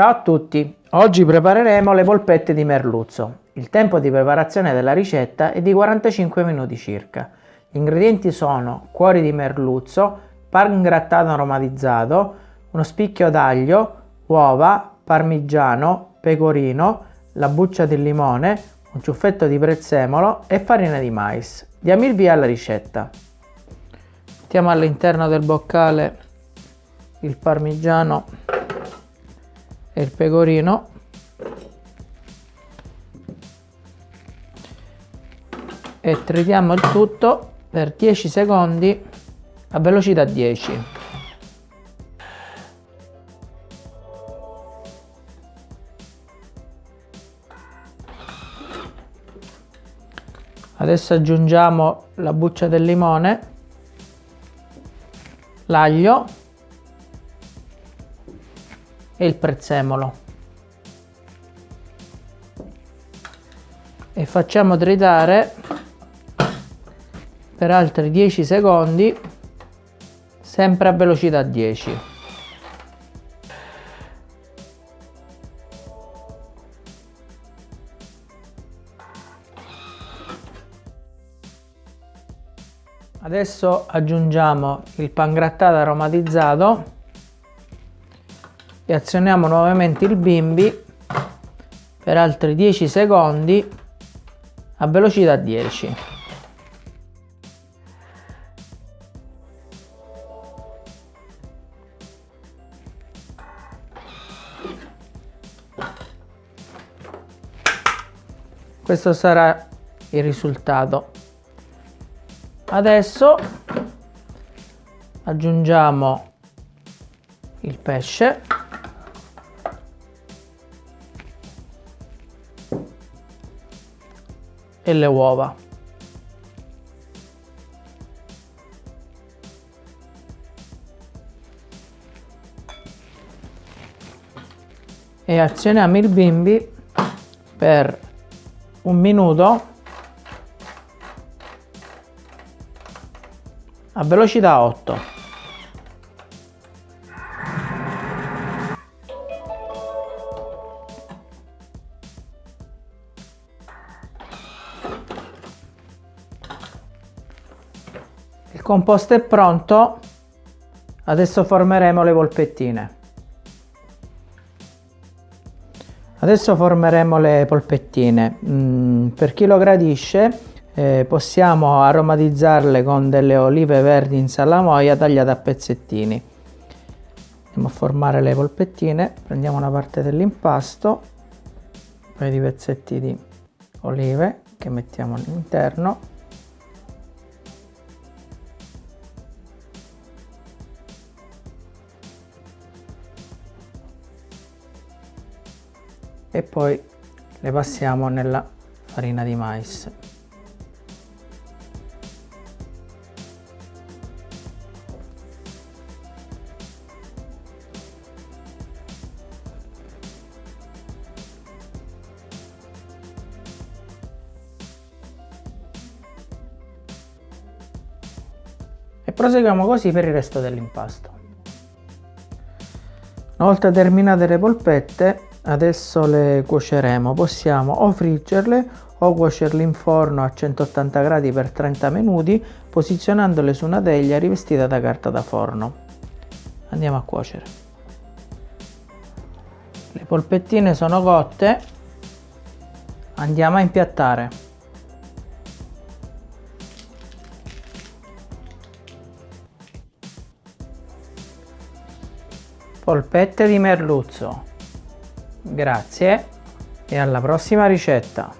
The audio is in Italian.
Ciao a tutti! Oggi prepareremo le polpette di merluzzo. Il tempo di preparazione della ricetta è di 45 minuti circa. Gli ingredienti sono cuori di merluzzo, pan grattato aromatizzato, uno spicchio d'aglio, uova, parmigiano, pecorino, la buccia di limone, un ciuffetto di prezzemolo e farina di mais. Diamo il via alla ricetta. Mettiamo all'interno del boccale il parmigiano e il pecorino. E tritiamo il tutto per 10 secondi a velocità 10 adesso aggiungiamo la buccia del limone l'aglio e il prezzemolo. E facciamo tritare per altri 10 secondi sempre a velocità 10 adesso aggiungiamo il pangrattato aromatizzato e azioniamo nuovamente il bimbi per altri 10 secondi a velocità 10. Questo sarà il risultato. Adesso aggiungiamo il pesce e le uova. E azioniamo il bimbi per un minuto a velocità 8. Il composto è pronto, adesso formeremo le polpettine. Adesso formeremo le polpettine. Mm, per chi lo gradisce eh, possiamo aromatizzarle con delle olive verdi in salamoia tagliate a pezzettini. Andiamo a formare le polpettine, prendiamo una parte dell'impasto, un paio di pezzetti di olive che mettiamo all'interno e poi le passiamo nella farina di mais. E proseguiamo così per il resto dell'impasto. Una volta terminate le polpette adesso le cuoceremo. Possiamo o friggerle o cuocerle in forno a 180 gradi per 30 minuti posizionandole su una teglia rivestita da carta da forno. Andiamo a cuocere. Le polpettine sono cotte. Andiamo a impiattare. Polpette di merluzzo Grazie e alla prossima ricetta!